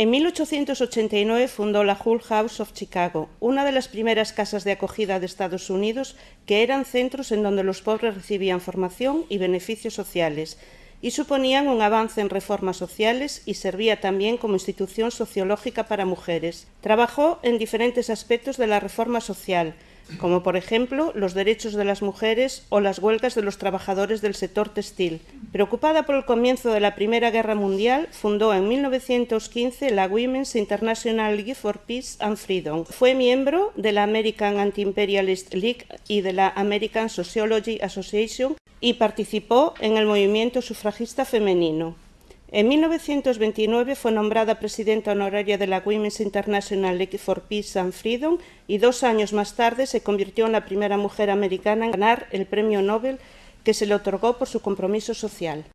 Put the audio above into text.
En 1889 fundó la Hull House of Chicago, una de las primeras casas de acogida de Estados Unidos que eran centros en donde los pobres recibían formación y beneficios sociales y suponían un avance en reformas sociales y servía también como institución sociológica para mujeres. Trabajó en diferentes aspectos de la reforma social, como por ejemplo los derechos de las mujeres o las huelgas de los trabajadores del sector textil. Preocupada por el comienzo de la Primera Guerra Mundial, fundó en 1915 la Women's International League for Peace and Freedom. Fue miembro de la American Anti-Imperialist League y de la American Sociology Association y participó en el movimiento sufragista femenino. En 1929 fue nombrada presidenta honoraria de la Women's International League for Peace and Freedom y dos años más tarde se convirtió en la primera mujer americana en ganar el premio Nobel que se le otorgó por su compromiso social.